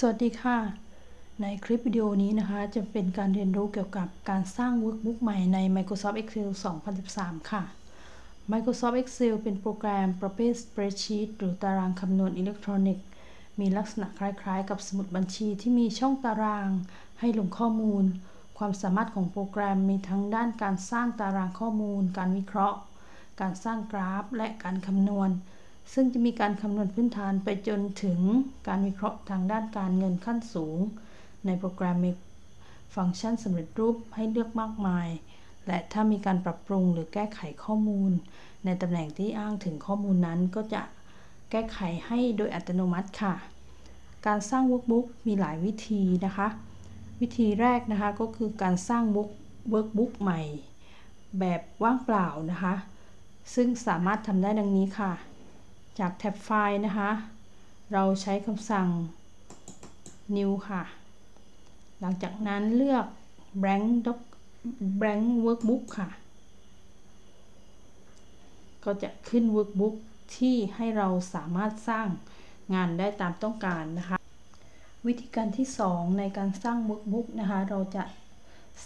สวัสดีค่ะ ในคลิปวิดีโอนี้นะคะจะเป็นการเรียนรู้เกี่ยวกับการสร้าง Workbook ใหม่ใน Microsoft Excel 2013 ค่ะ Microsoft Excel เป็นโปรแกรมประเภท Spreadsheet หรือตารางคำนวณอิเล็กทรอนิกส์ มีลักษณะคล้ายๆ กับสมุดบัญชีที่มีช่องตาราง ให้ลงข้อมูล ความสามารถของโปรแกรมมีทั้งด้านการสร้างตารางข้อมูล การวิเคราะห์ การสร้างกราฟ และการคำนวณ ซึ่งจะมีการคำนวณพื้นฐานไปจนถึงการวิเคราะห์ทางด้านการเงินขั้นสูง ในโปรแกรมมีฟังก์ชันสำเร็จรูปให้เลือกมากมาย และถ้ามีการปรับปรุงหรือแก้ไขข้อมูล ในตำแหน่งที่อ้างถึงข้อมูลนั้นก็จะแก้ไขให้โดยอัตโนมัติค่ะ การสร้าง workbook มีหลายวิธีนะคะ วิธีแรกนะคะก็คือการสร้าง workbook ใหม่ แบบว่างเปล่านะคะ ซึ่งสามารถทำได้ดังนี้ค่ะ จากแท็บไฟล์นะคะ เราใช้คำสั่ง new ค่ะ หลังจากนั้นเลือก blank doc blank workbook ค่ะ ก็จะขึ้น workbook ที่ให้เราสามารถสร้างงานได้ตามต้องการนะคะ วิธีการที่ 2 ในการสร้าง workbook นะคะ เราจะ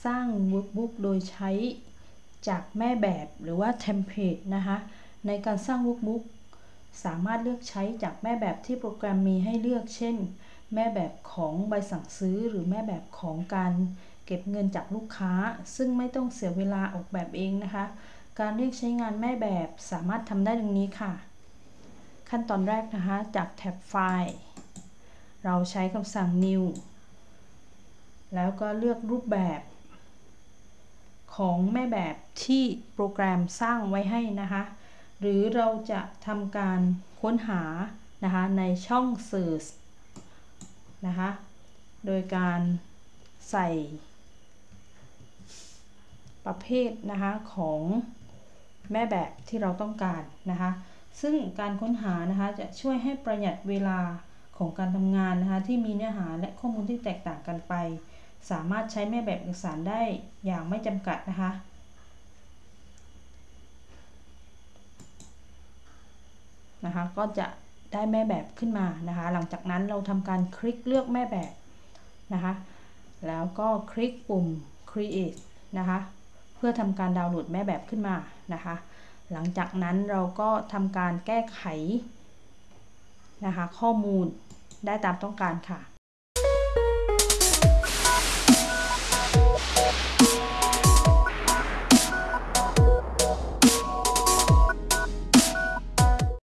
สร้าง workbook โดยใช้จากแม่แบบหรือว่า template นะคะ ในการสร้าง workbook สามารถเลือกใช้จากแม่แบบที่โปรแกรมมีให้เลือก เช่น แม่แบบของใบสั่งซื้อ หรือแม่แบบของการเก็บเงินจากลูกค้า ซึ่งไม่ต้องเสียเวลาออกแบบเองนะคะ การเรียกใช้งานแม่แบบสามารถทำได้ดังนี้ค่ะ ขั้นตอนแรกนะคะ จากแท็บไฟล์ เราใช้คำสั่ง new แล้วก็เลือกรูปแบบ ของแม่แบบที่โปรแกรมสร้างไว้ให้นะคะ หรือเราจะทำการค้นหานะคะในช่อง Search นะคะโดยการใส่ประเภทนะคะของแม่แบบที่เราต้องการนะคะ ซึ่งการค้นหานะคะจะช่วยให้ประหยัดเวลาของการทำงานนะคะที่มีเนื้อหาและข้อมูลที่แตกต่างกันไป สามารถใช้แม่แบบเอกสารได้อย่างไม่จำกัดนะคะ นะคะ ก็จะได้แม่แบบขึ้นมานะคะ หลังจากนั้นเราทำการคลิกเลือกแม่แบบนะคะ แล้วก็คลิกปุ่ม create นะคะ เพื่อทำการดาวน์โหลดแม่แบบขึ้นมานะคะ หลังจากนั้นเราก็ทำการแก้ไขนะคะ ข้อมูลได้ตามต้องการค่ะ